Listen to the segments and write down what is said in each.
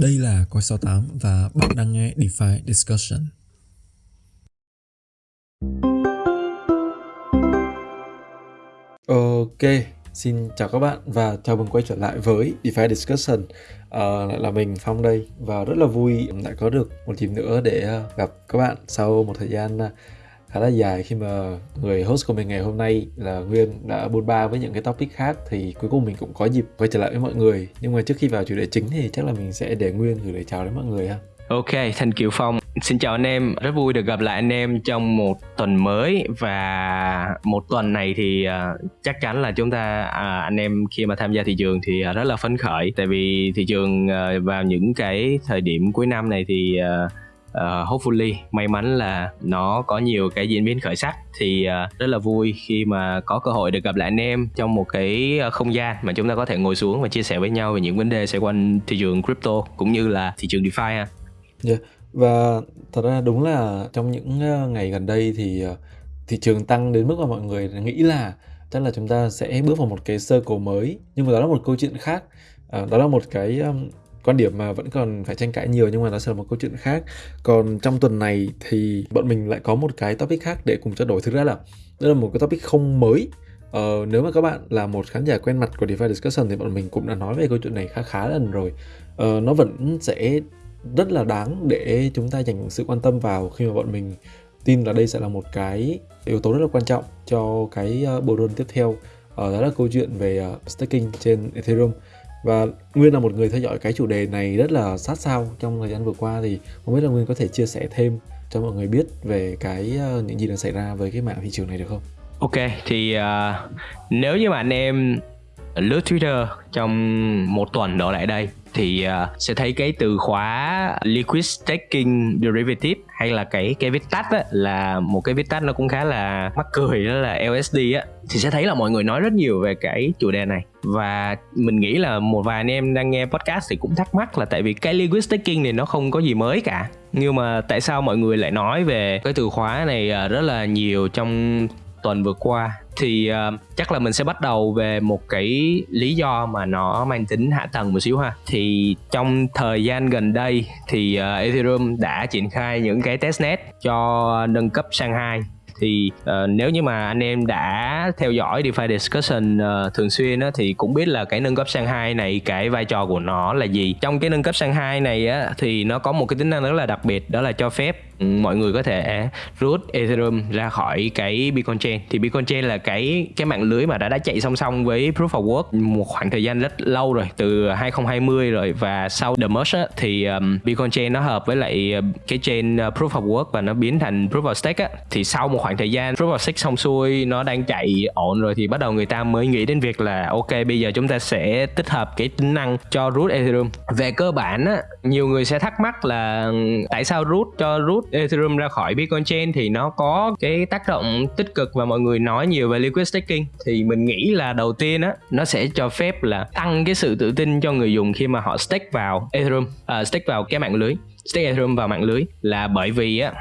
Đây là Coi 68 và bạn đang nghe DeFi Discussion. Ok, xin chào các bạn và chào mừng quay trở lại với DeFi Discussion. À, lại là mình Phong đây và rất là vui lại có được một dịp nữa để à, gặp các bạn sau một thời gian à, khá là dài khi mà người host của mình ngày hôm nay là Nguyên đã bôn ba với những cái topic khác thì cuối cùng mình cũng có dịp quay trở lại với mọi người. Nhưng mà trước khi vào chủ đề chính thì chắc là mình sẽ để Nguyên gửi lời chào đến mọi người ha. Ok, Thanh Kiều Phong. Xin chào anh em, rất vui được gặp lại anh em trong một tuần mới. Và một tuần này thì uh, chắc chắn là chúng ta uh, anh em khi mà tham gia thị trường thì uh, rất là phấn khởi. Tại vì thị trường uh, vào những cái thời điểm cuối năm này thì uh, uh, hopefully may mắn là nó có nhiều cái diễn biến khởi sắc thì uh, rất là vui khi mà có cơ hội được gặp lại anh em trong một cái ờ, không gian mà chúng ta có thể ngồi xuống và chia sẻ với nhau về những vấn đề xoay quanh thị trường crypto cũng như là thị trường DeFi ha. Yeah. Và thật ra đúng là trong những ngày gần đây thì thị trường tăng đến mức mà mọi người nghĩ là chắc là chúng ta sẽ bước vào một cái circle mới nhưng mà đó là một câu chuyện khác à, đó là một cái quan điểm mà vẫn còn phải tranh cãi nhiều nhưng mà nó sẽ là một câu chuyện khác. Còn trong tuần này thì bọn mình lại có một cái topic khác để cùng trao đổi. Thực ra là đây là một cái topic không mới. Ờ, nếu mà các bạn là một khán giả quen mặt của DeFi Discussion thì bọn mình cũng đã nói về câu chuyện này khá khá lần rồi. Ờ, Nó vẫn sẽ rất là đáng để chúng ta dành sự quan tâm vào khi mà bọn mình tin là đây sẽ là một cái yếu tố rất là quan trọng cho cái ờ, bộ run tiếp theo. Ờ, đó là câu chuyện về uh, staking trên Ethereum và Nguyên là một người theo dõi cái chủ đề này rất là sát sao trong thời gian vừa qua thì không biết là Nguyên có thể chia sẻ thêm cho mọi người biết về cái ờ, những gì đang xảy ra với cái mạng thị trường này được không? Ok thì uh, nếu như mà anh em lướt Twitter trong một tuần đổ lại đây thì uh, sẽ thấy cái từ khóa liquid staking derivative hay là cái cái viết tắt á, là một cái viết tắt nó cũng khá là mắc cười đó là LSD á. Thì sẽ thấy là mọi người nói rất nhiều về cái chủ đề này. Và mình nghĩ là một vài anh em đang nghe podcast thì cũng thắc mắc là tại vì cái liquid staking này nó không có gì mới cả. Nhưng mà tại sao mọi người lại nói về cái từ khóa này à, rất là nhiều trong tuần vừa qua thì uh, chắc là mình sẽ bắt đầu về một cái lý do mà nó mang tính hạ tầng một xíu ha. Thì trong thời gian gần đây thì uh, Ethereum đã triển khai những cái testnet cho nâng cấp sang 2 thì uh, nếu như mà anh em đã theo dõi DeFi discussion uh, thường xuyên á, thì cũng biết là cái nâng cấp sang 2 này cái vai trò của nó là gì. Trong cái nâng cấp sang 2 này á, thì nó có một cái tính năng rất là đặc biệt đó là cho phép mọi người có thể root Ethereum ra khỏi cái Bitcoin Chain. Thì Bitcoin Chain là cái cái mạng lưới mà đã đã chạy song song với Proof of Work một khoảng thời gian rất lâu rồi từ 2020 rồi. Và sau The Merge á, thì um, Bitcoin Chain nó hợp với lại uh, cái chain uh, Proof of Work và nó biến thành Proof of Stake á. Thì sau một khoảng thời gian Proof of Stake xong xuôi nó đang chạy ổn rồi thì bắt đầu người ta mới nghĩ đến việc là ok bây giờ chúng ta sẽ tích hợp cái tính năng cho root Ethereum. Về cơ bản á nhiều người sẽ thắc mắc là tại sao root cho root Ethereum ra khỏi Bitcoin Chain thì nó có cái tác động tích cực và mọi người nói nhiều về liquid staking. Thì mình nghĩ là đầu tiên á nó sẽ cho phép là tăng cái sự tự tin cho người dùng khi mà họ stake vào Ethereum uh, stake vào cái mạng lưới stake Ethereum vào mạng lưới. Là bởi vì á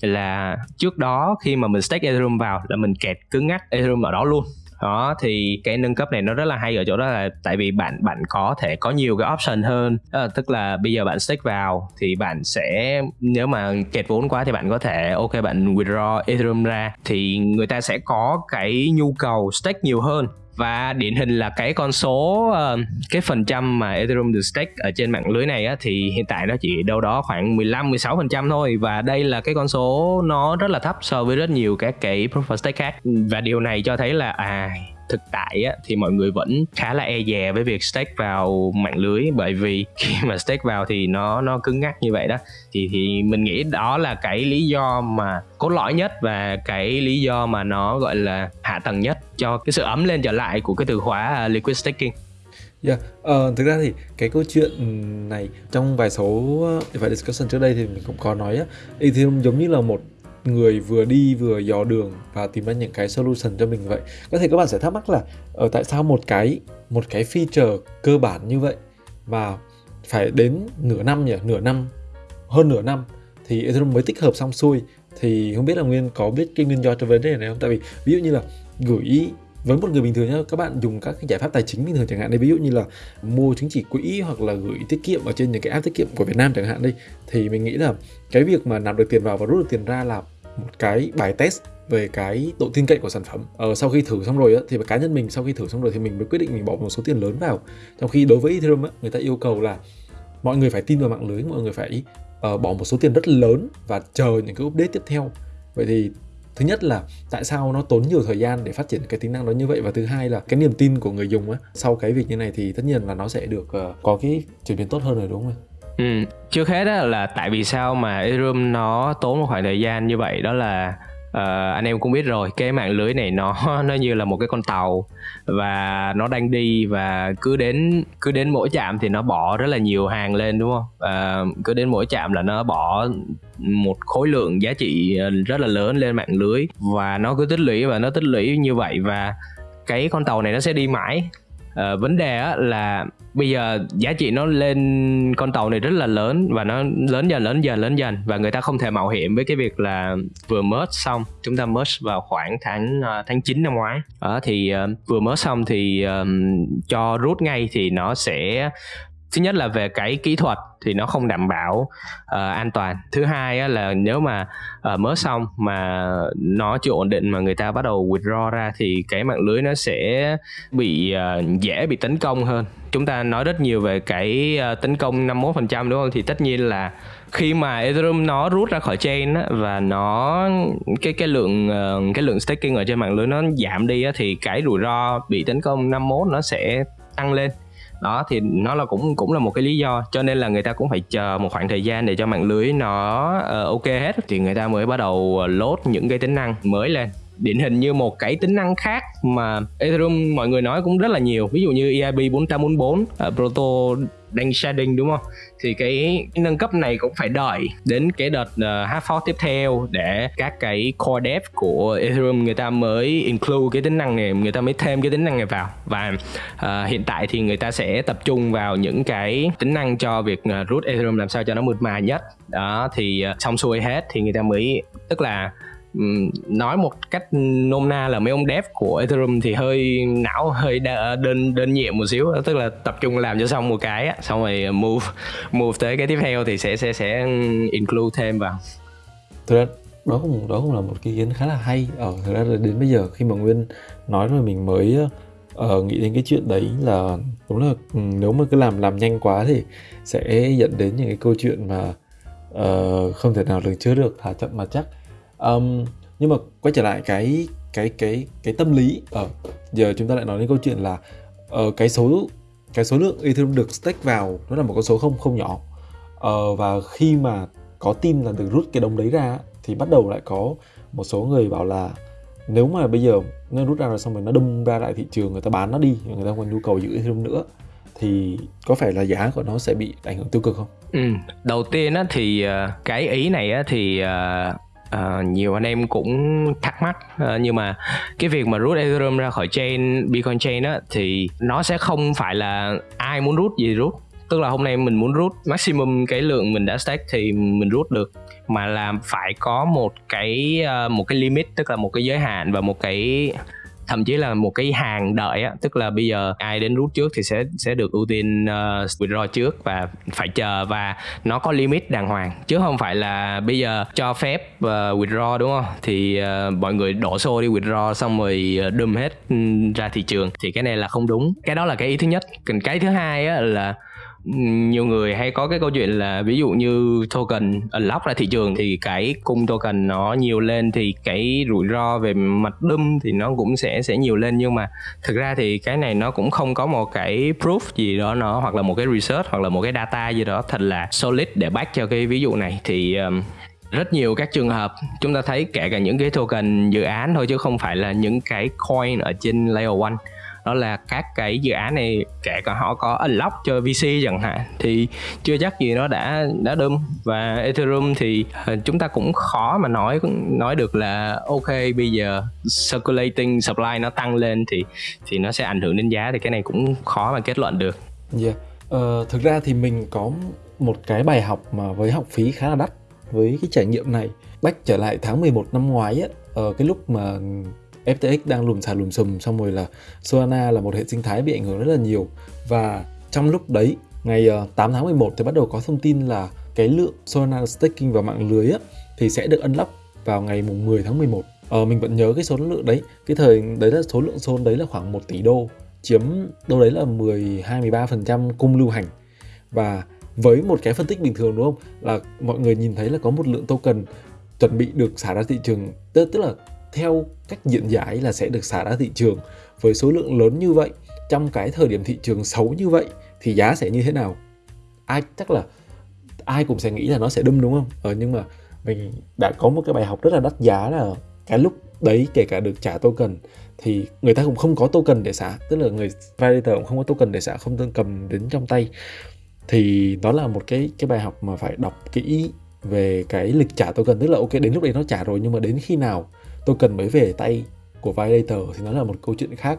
là trước đó khi mà mình stake Ethereum vào là mình kẹt cứng ngắc Ethereum ở đó luôn đó thì cái nâng cấp này nó rất là hay ở chỗ đó là tại vì bạn bạn có thể có nhiều cái option hơn. À, tức là bây giờ bạn stake vào thì bạn sẽ nếu mà kẹt vốn quá thì bạn có thể ok bạn withdraw ethereum ra thì người ta sẽ có cái nhu cầu stake nhiều hơn và điển hình là cái con số ờ, cái phần trăm mà Ethereum được stake ở trên mạng lưới này á, thì hiện tại nó chỉ đâu đó khoảng 15 16 phần trăm thôi. Và đây là cái con số nó rất là thấp so với rất nhiều các cái proof of stake khác. Và điều này cho thấy là à thực tại á, thì mọi người vẫn khá là e dè với việc stake vào mạng lưới. Bởi vì khi mà stake vào thì nó nó cứng ngắc như vậy đó. Thì thì mình nghĩ đó là cái lý do mà cốt lõi nhất và cái lý do mà nó gọi là hạ tầng nhất cho cái sự ấm lên trở lại của cái từ khóa à, liquid staking. Yeah, uh, thực ra thì cái câu chuyện này trong vài số ờ, vài discussion trước đây thì mình cũng có nói á, Ethereum giống như là một người vừa đi vừa dò đường và tìm ra những cái solution cho mình vậy. Có thể các bạn sẽ thắc mắc là ở tại sao một cái một cái feature cơ bản như vậy mà phải đến nửa năm nhỉ? Nửa năm, hơn nửa năm thì Ethereum mới tích hợp xong xuôi thì không biết là Nguyên có biết cái nguyên do cho vấn đề này không? Tại vì ví dụ như là gửi với một người bình thường nhá, các bạn dùng các cái giải pháp tài chính bình thường chẳng hạn đây ví dụ như là mua chứng chỉ quỹ hoặc là gửi tiết kiệm ở trên những cái app tiết kiệm của Việt Nam chẳng hạn đi. Thì mình nghĩ là cái việc mà nạp được tiền vào và rút được tiền ra là một cái bài test về cái độ tin cậy của sản phẩm. Ờ, sau khi thử xong rồi á, thì cá nhân mình sau khi thử xong rồi thì mình mới quyết định mình bỏ một số tiền lớn vào. Trong khi đối với Ethereum á, người ta yêu cầu là mọi người phải tin vào mạng lưới mọi người phải uh, bỏ một số tiền rất lớn và chờ những cái update tiếp theo. Vậy thì thứ nhất là tại sao nó tốn nhiều thời gian để phát triển cái tính năng đó như vậy? Và thứ hai là cái niềm tin của người dùng á sau cái việc như này thì tất nhiên là nó sẽ được uh, có cái chuyển biến tốt hơn rồi đúng không Ừ, trước hết đó là tại vì sao mà Ethereum nó tốn một khoảng thời gian như vậy đó là uh, anh em cũng biết rồi cái mạng lưới này nó nó như là một cái con tàu và nó đang đi và cứ đến cứ đến mỗi trạm thì nó bỏ rất là nhiều hàng lên đúng không? Uh, cứ đến mỗi trạm là nó bỏ một khối lượng giá trị ờ, rất là lớn lên mạng lưới và nó cứ tích lũy và nó tích lũy như vậy và cái con tàu này nó sẽ đi mãi uh, vấn đề á, là bây giờ giá trị nó lên con tàu này rất là lớn và nó lớn dần lớn dần lớn dần và người ta không thể mạo hiểm với cái việc là vừa merge xong chúng ta merge vào khoảng tháng uh, tháng 9 năm ngoái. Đó thì uh, vừa merge xong thì um, cho rút ngay thì nó sẽ thứ nhất là về cái kỹ thuật thì nó không đảm bảo uh, an toàn. Thứ hai á, là nếu mà uh, mới xong mà nó chưa ổn định mà người ta bắt đầu withdraw ra thì cái mạng lưới nó sẽ bị uh, dễ bị tấn công hơn. Chúng ta nói rất nhiều về cái uh, tấn công 51% đúng không? Thì tất nhiên là khi mà Ethereum nó rút ra khỏi chain á, và nó cái cái lượng uh, cái lượng staking ở trên mạng lưới nó giảm đi á, thì cái rủi ro bị tấn công 51 nó sẽ tăng lên đó thì nó là cũng cũng là một cái lý do. Cho nên là người ta cũng phải chờ một khoảng thời gian để cho mạng lưới nó uh, ok hết. Thì người ta mới bắt đầu ờ, load những cái tính năng mới lên điển hình như một cái tính năng khác mà Ethereum mọi người nói cũng rất là nhiều. Ví dụ như EIP 444 uh, Proto đang sharding đúng không? Thì cái, nâng cấp này cũng phải đợi đến cái đợt à, uh, hard fork tiếp theo để các cái core dev của Ethereum người ta mới include cái tính năng này người ta mới thêm cái tính năng này vào. Và uh, hiện tại thì người ta sẽ tập trung vào những cái tính năng cho việc uh, root Ethereum làm sao cho nó mượt mà nhất. Đó thì uh, xong xuôi hết thì người ta mới tức là nói một cách nôm na là mấy ông dev của Ethereum thì hơi não hơi đơn đơn nhiệm một xíu tức là tập trung làm cho xong một cái xong rồi move move tới cái tiếp theo thì sẽ sẽ sẽ include thêm vào. Thực ra đó cũng đó cũng là một cái ý kiến khá là hay. Ờ, Ở thực ra đến bây giờ khi mà nguyên nói rồi mình mới uh, nghĩ đến cái chuyện đấy là đúng là nếu mà cứ làm làm nhanh quá thì sẽ dẫn đến những cái câu chuyện mà uh, không thể nào lường trước được thả chậm mà chắc um, nhưng mà quay trở lại cái cái cái cái tâm lý ở uh, giờ chúng ta lại nói đến câu chuyện là uh, cái số cái số lượng Ethereum được stake vào nó là một con số không không nhỏ uh, và khi mà có tin là được rút cái đồng đấy ra thì bắt đầu lại có một số người bảo là nếu mà bây giờ nó rút ra rồi xong rồi nó đâm ra lại thị trường người ta bán nó đi người ta còn nhu cầu giữ Ethereum nữa thì có phải là giá của nó sẽ bị ảnh hưởng tiêu cực không? Ừ, đầu tiên á thì cái ý này á thì uh, nhiều anh em cũng thắc mắc uh, nhưng mà cái việc mà rút Ethereum ra khỏi chain Bitcoin chain á thì nó sẽ không phải là ai muốn rút gì rút tức là hôm nay mình muốn rút maximum cái lượng mình đã stake thì mình rút được. Mà là phải có một cái uh, một cái limit tức là một cái giới hạn và một cái thậm chí là một cái hàng đợi á tức là bây giờ ai đến rút trước thì sẽ sẽ được ưu tiên uh, withdraw trước và phải chờ và nó có limit đàng hoàng. Chứ không phải là bây giờ cho phép uh, withdraw đúng không? Thì uh, mọi người đổ xô đi withdraw xong rồi uh, hết ừ, ra thị trường. Thì cái này là không đúng. Cái đó là cái ý thứ nhất. Còn cái thứ hai á là nhiều người hay có cái câu chuyện là ví dụ như token unlock ra thị trường thì cái cung token nó nhiều lên thì cái rủi ro về mặt đâm thì nó cũng sẽ sẽ nhiều lên. Nhưng mà thực ra thì cái này nó cũng không có một cái proof gì đó nó hoặc là một cái research hoặc là một cái data gì đó thật là solid để back cho cái ví dụ này. Thì um, rất nhiều các trường hợp chúng ta thấy kể cả những cái token dự án thôi chứ không phải là những cái coin ở trên layer one đó là các cái dự án này kể cả họ có unlock cho VC chẳng hạn thì chưa chắc gì nó đã đã đâm và Ethereum thì ờ, chúng ta cũng khó mà nói nói được là ok bây giờ circulating supply nó tăng lên thì thì nó sẽ ảnh hưởng đến giá thì cái này cũng khó mà kết luận được. Yeah. Uh, thực ra thì mình có một cái bài học mà với học phí khá là đắt với cái trải nghiệm này. Bách trở lại tháng 11 năm ngoái á, ở cái lúc mà FTX đang lùm xà lùm xùm xong rồi là Solana là một hệ sinh thái bị ảnh hưởng rất là nhiều. Và trong lúc đấy ngày ờ, 8 tháng 11 thì bắt đầu có thông tin là cái lượng Solana staking vào mạng lưới á, thì sẽ được unlock vào ngày mùng 10 tháng 11 ờ, mình vẫn nhớ cái số lượng đấy. Cái thời đấy là số lượng Sol đấy là khoảng 1 tỷ đô chiếm đâu đấy là 12 13% cung lưu hành. Và với một cái phân tích bình thường đúng không? Là mọi người nhìn thấy là có một lượng token chuẩn bị được xả ra thị trường tức, tức là theo cách diễn giải là sẽ được xả ra thị trường. Với số lượng lớn như vậy trong cái thời điểm thị trường xấu như vậy thì giá sẽ như thế nào? Ai chắc là ai cũng sẽ nghĩ là nó sẽ đâm đúng không? Ờ, nhưng mà mình đã có một cái bài học rất là đắt giá là cái lúc đấy kể cả được trả token thì người ta cũng không có token để xả. Tức là người validator cũng không có token để xả không tương cầm đến trong tay. Thì đó là một cái cái bài học mà phải đọc kỹ về cái lịch trả token. Tức là ok đến lúc đấy nó trả rồi nhưng mà đến khi nào tôi cần mới về tay của validator thì nó là một câu chuyện khác.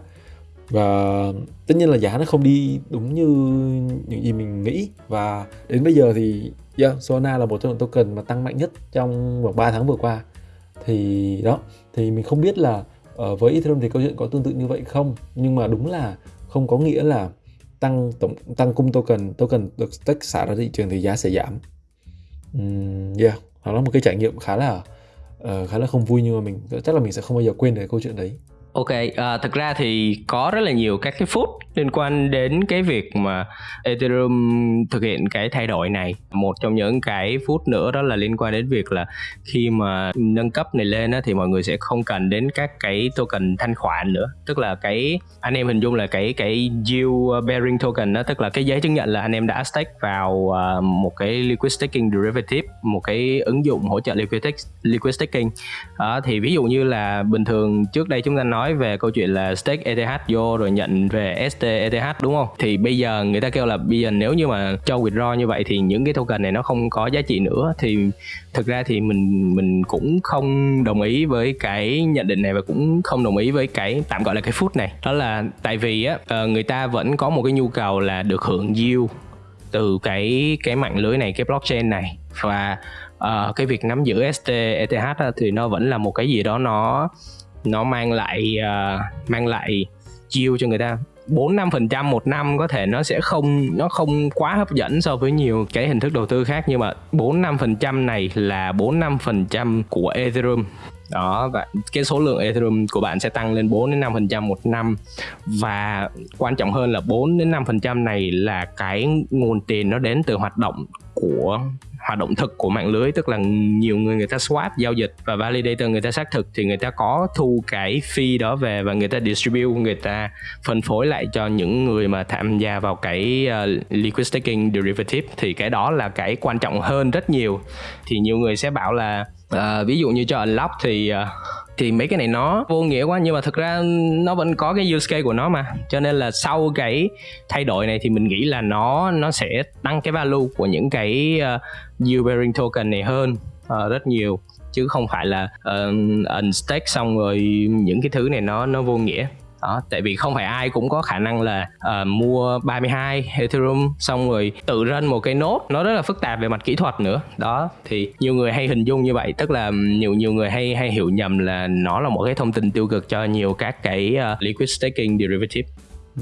Và tất nhiên là giá nó không đi đúng như những gì mình nghĩ. Và đến bây giờ thì yeah, Solana là một trong những token mà tăng mạnh nhất trong khoảng 3 tháng vừa qua. Thì đó thì mình không biết là uh, với Ethereum thì câu chuyện có tương tự như vậy không? Nhưng mà đúng là không có nghĩa là tăng tổng tăng cung token token được stake xả ra thị trường thì giá sẽ giảm. Um, yeah đó là một cái trải nghiệm khá là uh, khá là không vui nhưng mà mình chắc là mình sẽ không bao giờ quên được cái câu chuyện đấy. Ok, ờ, à, thực ra thì có rất là nhiều các cái phút liên quan đến cái việc mà Ethereum thực hiện cái thay đổi này. Một trong những cái phút nữa đó là liên quan đến việc là khi mà nâng cấp này lên á, thì mọi người sẽ không cần đến các cái token thanh khoản nữa. Tức là cái anh em hình dung là cái cái yield bearing token đó, tức là cái giấy chứng nhận là anh em đã stake vào à, một cái liquid staking derivative, một cái ứng dụng hỗ trợ liquid, liquid staking. à, thì ví dụ như là bình thường trước đây chúng ta nói về câu chuyện là stake ETH vô rồi nhận về ST ETH đúng không? Thì bây giờ người ta kêu là bây giờ nếu như mà cho withdraw như vậy thì những cái token này nó không có giá trị nữa thì thực ra thì mình mình cũng không đồng ý với cái nhận định này và cũng không đồng ý với cái tạm gọi là cái phút này. Đó là tại vì á ờ, người ta vẫn có một cái nhu cầu là được hưởng yield từ cái cái mạng lưới này cái blockchain này và uh, cái việc nắm giữ ST ETH thì nó vẫn là một cái gì đó nó nó mang lại uh, mang lại yield cho người ta 4 5 phần trăm một năm có thể nó sẽ không, nó không quá hấp dẫn so với nhiều cái hình thức đầu tư khác, nhưng mà 4 5 phần trăm này là 4 5 phần trăm của Ethereum. Đó, và cái số lượng Ethereum của bạn sẽ tăng lên 4 đến 5 phần trăm một năm. Và quan trọng hơn là 4 đến 5 phần trăm này là cái nguồn tiền nó đến từ hoạt động của hoạt động thực của mạng lưới tức là nhiều người người ta swap giao dịch và validator người ta xác thực thì người ta có thu cái fee đó về và người ta distribute người ta phân phối lại cho những người mà tham gia vào cái uh, liquid staking derivative. Thì cái đó là cái quan trọng hơn rất nhiều. Thì nhiều người sẽ bảo là uh, ví dụ như cho unlock thì uh, thì mấy cái này nó vô nghĩa quá nhưng mà thực ra nó vẫn có cái use case của nó mà. Cho nên là sau cái thay đổi này thì mình nghĩ là nó nó sẽ tăng cái value của những cái ờ, uh, yield bearing token này hơn uh, rất nhiều. Chứ không phải là ờ, uh, unstake xong rồi những cái thứ này nó nó vô nghĩa đó tại vì không phải ai cũng có khả năng là uh, mua 32 Ethereum xong rồi tự run một cái nốt nó rất là phức tạp về mặt kỹ thuật nữa đó thì nhiều người hay hình dung như vậy tức là nhiều nhiều người hay hay hiểu nhầm là nó là một cái thông tin tiêu cực cho nhiều các cái uh, liquid staking derivative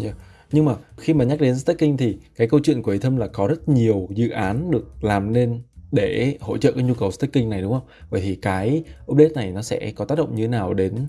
yeah. nhưng mà khi mà nhắc đến staking thì cái câu chuyện của Ethereum là có rất nhiều dự án được làm nên để hỗ trợ cái nhu cầu staking này đúng không? Vậy thì cái update này nó sẽ có tác động như thế nào đến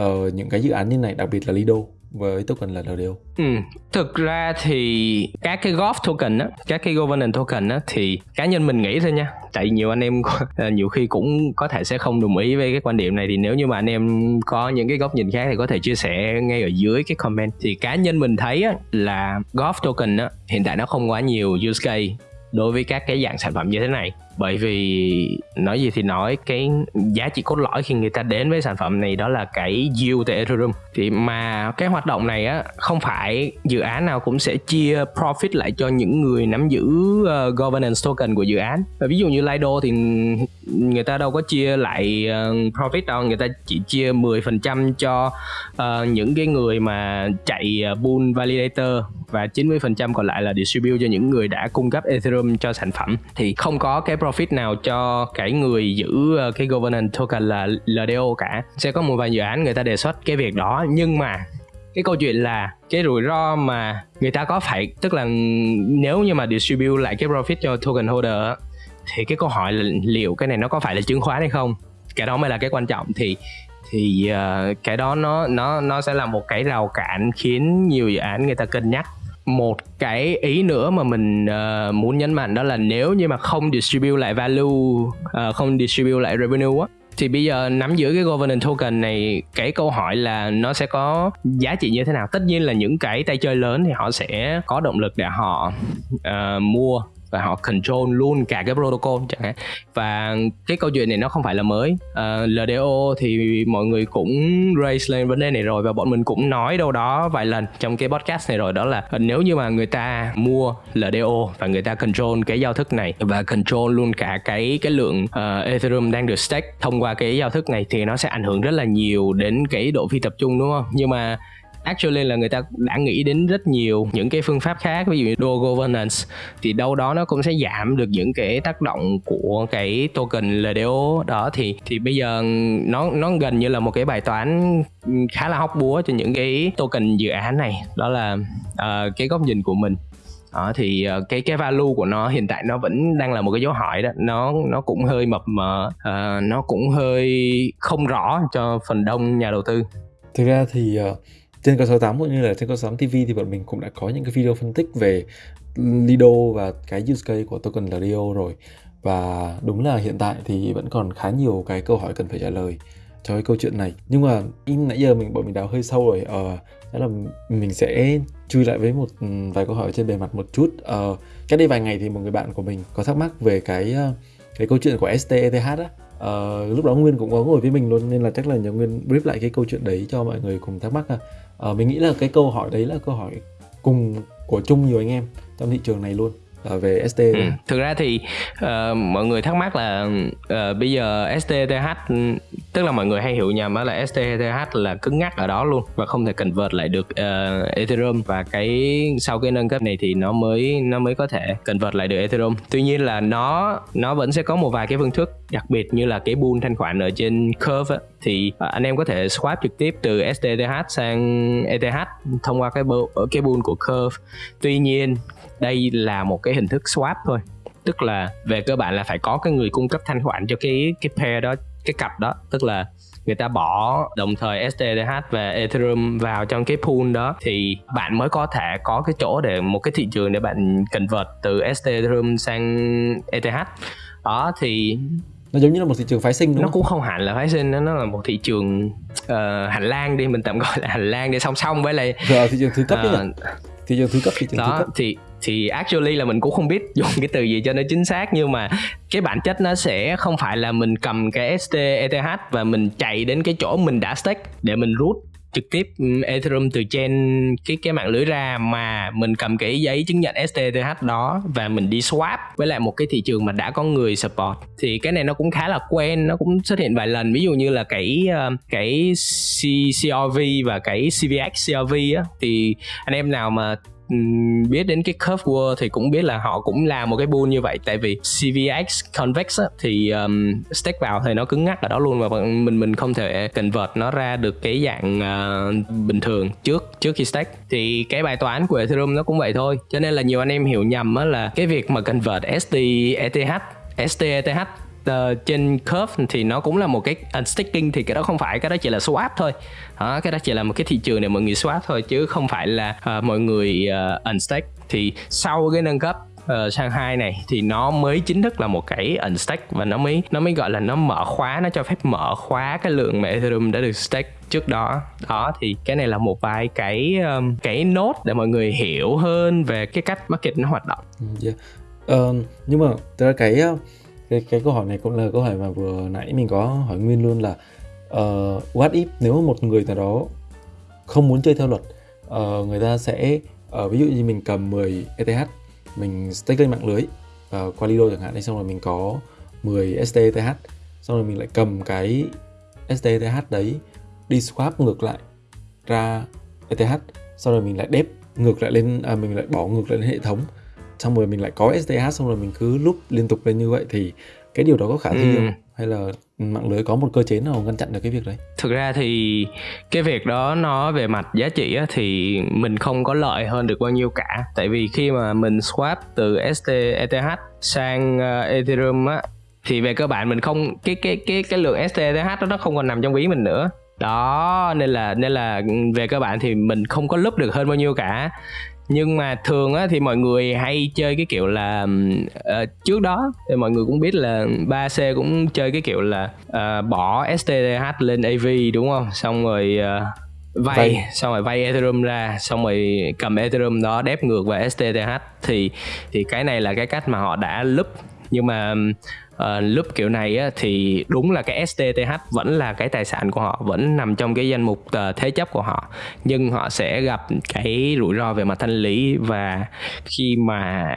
uh, những cái dự án như này đặc biệt là Lido với token là LDO. Ừ, thực ra thì các cái golf token á, các cái governance token á thì cá nhân mình nghĩ thôi nha. Tại nhiều anh em ờ, nhiều khi cũng có thể sẽ không đồng ý với cái quan điểm này thì nếu như mà anh em có những cái góc nhìn khác thì có thể chia sẻ ngay ở dưới cái comment. Thì cá nhân mình thấy á là golf token á hiện tại nó không quá nhiều use case đối với các cái dạng sản phẩm như thế này bởi vì nói gì thì nói cái giá trị cốt lõi khi người ta đến với sản phẩm này đó là cái yield từ Ethereum. Thì mà cái hoạt động này á không phải dự án nào cũng sẽ chia profit lại cho những người nắm giữ uh, governance token của dự án. Và ví dụ như Lido thì người ta đâu có chia lại uh, profit đâu. Người ta chỉ chia 10% cho uh, những cái người mà chạy ờ, uh, pool validator và 90% còn lại là distribute cho những người đã cung cấp Ethereum cho sản phẩm. Thì không có cái profit nào cho cái người giữ uh, cái governance token là LDO cả. Sẽ có một vài dự án người ta đề xuất cái việc đó. Nhưng mà cái câu chuyện là cái rủi ro mà người ta có phải tức là nếu như mà distribute lại cái profit cho token holder thì cái câu hỏi là liệu cái này nó có phải là chứng khoán hay không? Cái đó mới là cái quan trọng. Thì thì uh, cái đó nó nó nó sẽ là một cái rào cản khiến nhiều dự án người ta cân nhắc. Một cái ý nữa mà mình uh, muốn nhấn mạnh đó là nếu như mà không distribute lại value uh, không distribute lại revenue á thì bây giờ nắm giữ cái governance token này cái câu hỏi là nó sẽ có giá trị như thế nào? Tất nhiên là những cái tay chơi lớn thì họ sẽ có động lực để họ uh, mua và họ control luôn cả cái protocol chẳng hạn. Và cái câu chuyện này nó không phải là mới. Ờ, uh, LDO thì mọi người cũng raise lên vấn đề này rồi và bọn mình cũng nói đâu đó vài lần trong cái podcast này rồi đó là nếu như mà người ta mua LDO và người ta control cái giao thức này và control luôn cả cái cái lượng uh, Ethereum đang được stake thông qua cái giao thức này thì nó sẽ ảnh hưởng rất là nhiều đến cái độ phi tập trung đúng không? Nhưng mà actually là người ta đã nghĩ đến rất nhiều những cái phương pháp khác ví dụ như dual governance. Thì đâu đó nó cũng sẽ giảm được những cái tác động của cái token LDO đó thì thì bây giờ nó nó gần như là một cái bài toán khá là hóc búa cho những cái token dự án này. Đó là uh, cái góc nhìn của mình. Đó thì ờ, cái cái value của nó hiện tại nó vẫn đang là một cái dấu hỏi đó. Nó nó cũng hơi mập mờ uh, nó cũng hơi không rõ cho phần đông nhà đầu tư. Thực ra thì uh, trên kênh 68 cũng như là trên kênh 68 TV thì bọn mình cũng đã có những cái video phân tích về Lido và cái use case của token LDO rồi. Và đúng là hiện tại thì vẫn còn khá nhiều cái câu hỏi cần phải trả lời cho cái câu chuyện này. Nhưng mà in nãy giờ mình, bọn mình đào hơi sâu rồi ờ đó là mình sẽ chui lại với một ừ, vài câu hỏi trên bề mặt một chút. Ờ cách đây vài ngày thì một người bạn của mình có thắc mắc về cái ờ, cái câu chuyện của STETH á uh, lúc đó nguyên cũng có ngồi với mình luôn nên là chắc là nhờ nguyên brief lại cái câu chuyện đấy cho mọi người cùng thắc mắc ha. Uh, mình nghĩ là cái câu hỏi đấy là câu hỏi cùng của chung nhiều anh em trong thị trường này luôn về ST ừ. thực ra thì uh, mọi người thắc mắc là uh, bây giờ STTH tức là mọi người hay hiểu nhầm là STTH là cứng ngắc ở đó luôn và không thể convert lại được uh, Ethereum và cái sau cái nâng cấp này thì nó mới nó mới có thể convert lại được Ethereum. Tuy nhiên là nó nó vẫn sẽ có một vài cái phương thức đặc biệt như là cái pool thanh khoản ở trên curve á, thì anh em có thể swap trực tiếp từ STTH sang ETH thông qua cái ở cái pool của curve. Tuy nhiên đây là một cái hình thức swap thôi. Tức là về cơ bản là phải có cái người cung cấp thanh khoản cho cái cái pair đó cái cặp đó. Tức là người ta bỏ đồng thời STTH và Ethereum vào trong cái pool đó thì bạn mới có thể có cái chỗ để một cái thị trường để bạn convert từ ST Ethereum sang ETH đó thì nó giống như là một thị trường phái sinh đúng nó không? cũng không hẳn là phái sinh nó là một thị trường uh, hành lang đi mình tạm gọi là hành lang để song song với lại rồi thị trường thứ cấp uh, thị trường thứ cấp thị trường đó, thứ cấp. thì thì actually là mình cũng không biết dùng cái từ gì cho nó chính xác nhưng mà cái bản chất nó sẽ không phải là mình cầm cái ST ETH và mình chạy đến cái chỗ mình đã stake để mình rút trực tiếp ừ, Ethereum từ trên cái cái mạng lưới ra mà mình cầm cái giấy chứng nhận STTH đó và mình đi swap với lại một cái thị trường mà đã có người support. Thì cái này nó cũng khá là quen nó cũng xuất hiện vài lần. Ví dụ như là cái ờ, cái C, CRV và cái CVX CRV á thì anh em nào mà biết đến cái curve world thì cũng biết là họ cũng làm một cái bull như vậy. Tại vì CVX convex á, thì um, stake vào thì nó cứng ngắc ở đó luôn và mình mình không thể convert nó ra được cái dạng uh, bình thường trước trước khi stake thì cái bài toán của Ethereum nó cũng vậy thôi. Cho nên là nhiều anh em hiểu nhầm á là cái việc mà convert ST ETH ST ETH uh, ờ, trên curve thì nó cũng là một cái unsticking thì cái đó không phải cái đó chỉ là swap thôi đó, cái đó chỉ là một cái thị trường để mọi người swap thôi chứ không phải là uh, mọi người ờ, uh, unstake thì sau cái nâng cấp uh, sang hai này thì nó mới chính thức là một cái unstake và nó mới nó mới gọi là nó mở khóa nó cho phép mở khóa cái lượng mà ethereum đã được stake trước đó. Đó thì cái này là một vài cái um, cái nốt để mọi người hiểu hơn về cái cách market nó hoạt động. Yeah. uh, nhưng mà thực cái cái cái câu hỏi này cũng là câu hỏi mà vừa nãy mình có hỏi nguyên luôn là uh, what if nếu một người nào đó không muốn chơi theo luật uh, người ta sẽ uh, ví dụ như mình cầm 10 ETH mình stake lên mạng lưới uh, qua Lido chẳng hạn xong rồi mình có 10 STTH xong rồi mình lại cầm cái STTH đấy đi swap ngược lại ra ETH xong rồi mình lại đép ngược lại lên à, mình lại bỏ ngược lại lên hệ thống xong rồi mình lại có STH xong rồi mình cứ loop liên tục lên như vậy thì cái điều đó có khả thi Ừ. không hay là mạng lưới có một cơ chế nào ngăn chặn được cái việc đấy? Thực ra thì cái việc đó nó về mặt giá trị á, thì mình không có lợi hơn được bao nhiêu cả. Tại vì khi mà mình swap từ ST ETH sang uh, Ethereum á thì về cơ bản mình không cái cái cái cái lượng ST ETH đó nó không còn nằm trong ví mình nữa. Đó nên là nên là về cơ bản thì mình không có lúc được hơn bao nhiêu cả nhưng mà thường á thì mọi người hay chơi cái kiểu là ờ, trước đó thì mọi người cũng biết là 3C cũng chơi cái kiểu là ờ, bỏ STTH lên AV đúng không xong rồi ờ, vay, Vay. xong rồi vay Ethereum ra xong rồi cầm Ethereum đó đép ngược vào STTH thì thì cái này là cái cách mà họ đã lúp nhưng mà uh, loop kiểu này á, thì đúng là cái STTH vẫn là cái tài sản của họ vẫn nằm trong cái danh mục ờ, thế chấp của họ. Nhưng họ sẽ gặp cái rủi ro về mặt thanh lý và khi mà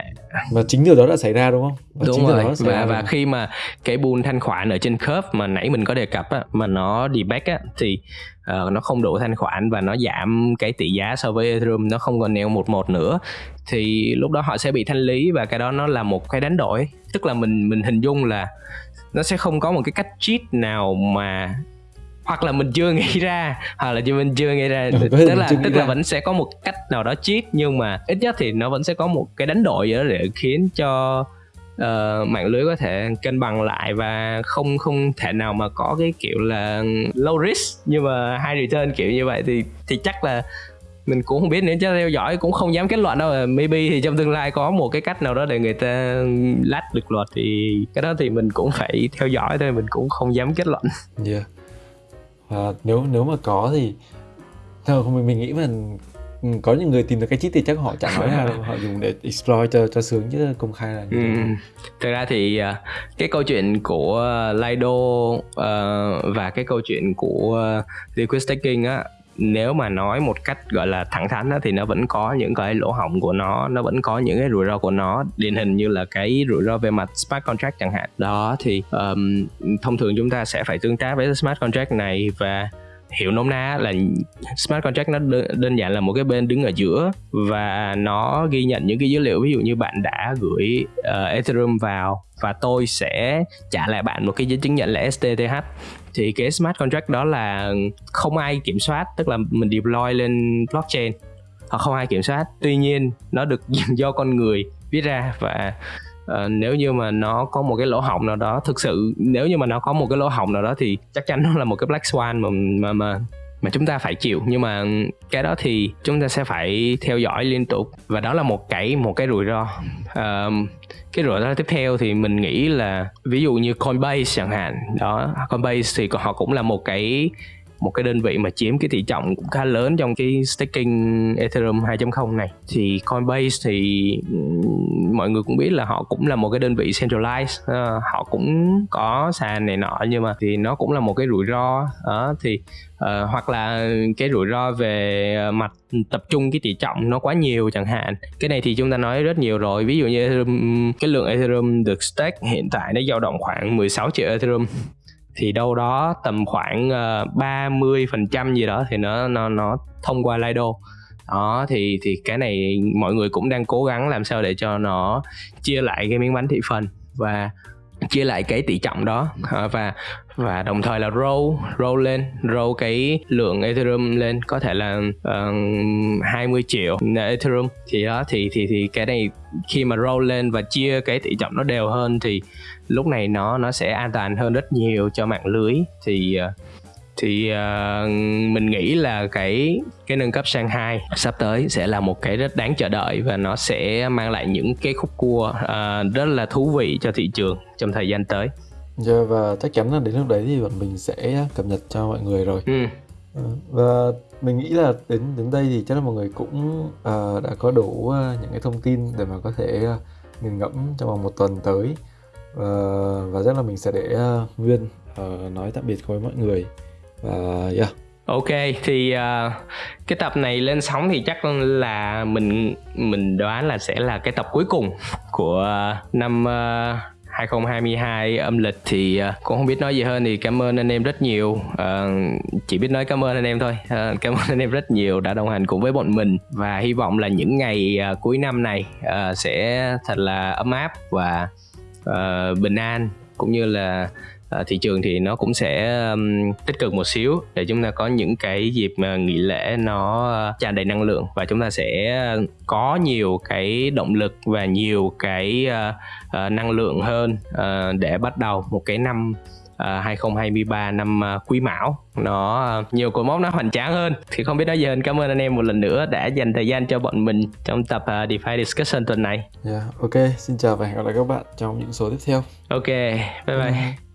và chính điều đó đã xảy ra đúng không? Và đúng rồi. và và khi mà cái pool thanh khoản ở trên curve mà nãy mình có đề cập á, mà nó debug á thì ờ, nó không đủ thanh khoản và nó giảm cái tỷ giá so với Ethereum nó không còn neo một một nữa thì lúc đó họ sẽ bị thanh lý và cái đó nó là một cái đánh đổi. Tức là mình mình hình dung là nó sẽ không có một cái cách cheat nào mà hoặc là mình chưa nghĩ ra hoặc là mình chưa nghĩ ra. Ừ, thể tức là tức là vẫn sẽ có một cách nào đó cheat nhưng mà ít nhất thì nó vẫn sẽ có một cái đánh đổi đó để khiến cho ờ, mạng lưới có thể cân bằng lại và không không thể nào mà có cái kiểu là low risk. Nhưng mà high return kiểu như vậy thì thì chắc là mình cũng không biết nữa chứ theo dõi cũng không dám kết luận đâu maybe thì trong tương lai có một cái cách nào đó để người ta lách được luật thì cái đó thì mình cũng phải theo dõi thôi mình cũng không dám kết luận Yeah. Và nếu nếu mà có thì không mình, mình nghĩ mà ừ, có những người tìm được cái chít thì chắc họ chẳng nói đâu họ dùng để exploit cho cho sướng chứ công khai là như Ừ. Thực ra thì à, cái câu chuyện của Lido ờ, và cái câu chuyện của liquid staking á nếu mà nói một cách gọi là thẳng thắn đó, thì nó vẫn có những cái lỗ hổng của nó nó vẫn có những cái rủi ro của nó điển hình như là cái rủi ro về mặt smart contract chẳng hạn. Đó thì um, thông thường chúng ta sẽ phải tương tác với smart contract này và hiểu nôm na là smart contract nó đơn, đơn giản là một cái bên đứng ở giữa và nó ghi nhận những cái dữ liệu ví dụ như bạn đã gửi uh, Ethereum vào và tôi sẽ trả lại bạn một cái giấy chứng nhận là STTH thì cái smart contract đó là không ai kiểm soát tức là mình deploy lên blockchain hoặc không ai kiểm soát. Tuy nhiên nó được do con người viết ra và Ờ, nếu như mà nó có một cái lỗ hổng nào đó thực sự nếu như mà nó có một cái lỗ hổng nào đó thì chắc chắn nó là một cái black swan mà mà mà mà chúng ta phải chịu. Nhưng mà cái đó thì chúng ta sẽ phải theo dõi liên tục. Và đó là một cái một cái rủi ro. Ờ, cái rủi ro tiếp theo thì mình nghĩ là ví dụ như Coinbase chẳng hạn. Đó Coinbase thì họ cũng là một cái một cái đơn vị mà chiếm cái tỷ trọng cũng khá lớn trong cái staking Ethereum 2.0 này. Thì Coinbase thì mọi người cũng biết là họ cũng là một cái đơn vị centralized uh, họ cũng có sàn này nọ nhưng mà thì nó cũng là một cái rủi ro đó thì uh, hoặc là cái rủi ro về mặt tập trung cái tỷ trọng nó quá nhiều chẳng hạn. Cái này thì chúng ta nói rất nhiều rồi ví dụ như Ethereum, cái lượng Ethereum được stake hiện tại nó dao động khoảng 16 triệu Ethereum thì đâu đó tầm khoảng ờ, uh, 30% gì đó thì nó nó nó thông qua Lido. Đó thì thì cái này mọi người cũng đang cố gắng làm sao để cho nó chia lại cái miếng bánh thị phần. Và chia lại cái tỷ trọng đó. Ờ, và và đồng thời là roll roll lên roll cái lượng Ethereum lên. Có thể là ờ, uh, 20 triệu Ethereum. Thì đó thì thì thì cái này khi mà roll lên và chia cái tỷ trọng nó đều hơn thì lúc này nó nó sẽ an toàn hơn rất nhiều cho mạng lưới. Thì uh, thì ờ, mình nghĩ là cái cái nâng cấp sang 2 sắp tới sẽ là một cái rất đáng chờ đợi và nó sẽ mang lại những cái khúc cua ờ, rất là thú vị cho thị trường trong thời gian tới. Yeah, và chắc chắn là đến lúc đấy thì bọn mình sẽ cập nhật cho mọi người rồi Ừ. Ờ, và mình nghĩ là đến đến đây thì chắc là mọi người cũng ờ, đã có đủ ờ, những cái thông tin để mà có thể ờ, nghiền ngẫm trong vòng một tuần tới và và chắc là mình sẽ để ờ, Nguyên ờ, nói tạm biệt với mọi người và yeah. Ok thì uh, cái tập này lên sóng thì chắc là mình mình đoán là sẽ là cái tập cuối cùng của năm ờ, uh, 2022 âm lịch thì uh, cũng không biết nói gì hơn thì cảm ơn anh em rất nhiều. Uh, chỉ biết nói cảm ơn anh em thôi. Uh, cảm ơn anh em rất nhiều đã đồng hành cùng với bọn mình và hy vọng là những ngày uh, cuối năm này uh, sẽ thật là ấm áp và uh, bình an cũng như là uh, thị trường thì nó cũng sẽ um, tích cực một xíu để chúng ta có những cái dịp uh, nghỉ lễ nó uh, tràn đầy năng lượng và chúng ta sẽ có nhiều cái động lực và nhiều cái uh, uh, năng lượng hơn uh, để bắt đầu một cái năm uh, 2023 năm uh, quý mão. Nó uh, nhiều cột mốc nó hoành tráng hơn. Thì không biết nói gì hơn cảm ơn anh em một lần nữa đã dành thời gian cho bọn mình trong tập uh, DeFi Discussion tuần này. Yeah, ok, xin chào và hẹn gặp lại các bạn trong những số tiếp theo. ok bye bye, bye.